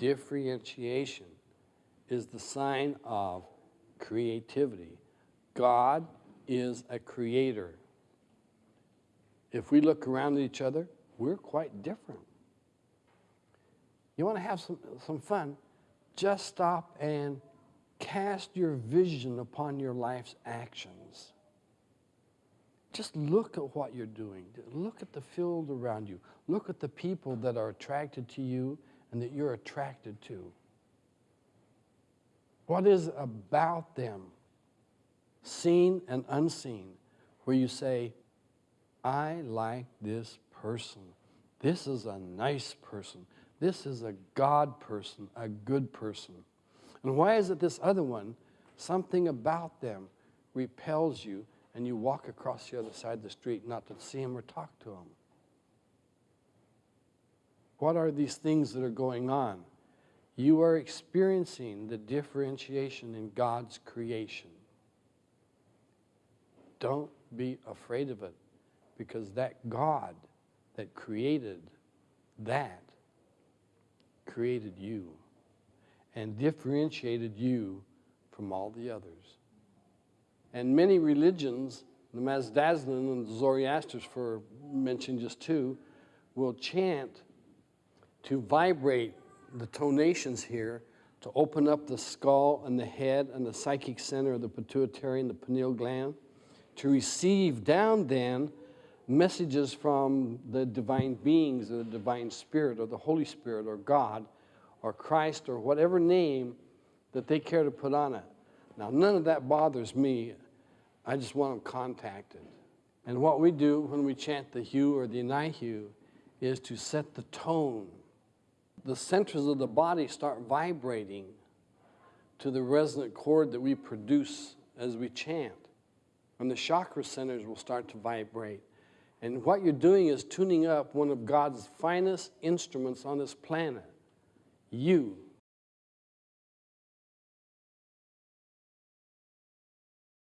Differentiation is the sign of creativity. God is a creator. If we look around at each other, we're quite different. You want to have some, some fun? Just stop and cast your vision upon your life's actions. Just look at what you're doing. Look at the field around you. Look at the people that are attracted to you and that you're attracted to. What is about them, seen and unseen, where you say, I like this person. This is a nice person. This is a God person, a good person. And why is it this other one, something about them repels you and you walk across the other side of the street not to see him or talk to him? What are these things that are going on? You are experiencing the differentiation in God's creation. Don't be afraid of it because that God that created that created you and differentiated you from all the others. And many religions, the Mazdaism and the Zoroasters, for mention just two, will chant to vibrate the tonations here to open up the skull and the head and the psychic center of the pituitary and the pineal gland, to receive down then messages from the divine beings the divine spirit or the Holy Spirit or God or Christ or whatever name that they care to put on it. Now, none of that bothers me. I just want them contacted. And what we do when we chant the Hu or the Hu is to set the tone the centers of the body start vibrating to the resonant chord that we produce as we chant. And the chakra centers will start to vibrate. And what you're doing is tuning up one of God's finest instruments on this planet, you.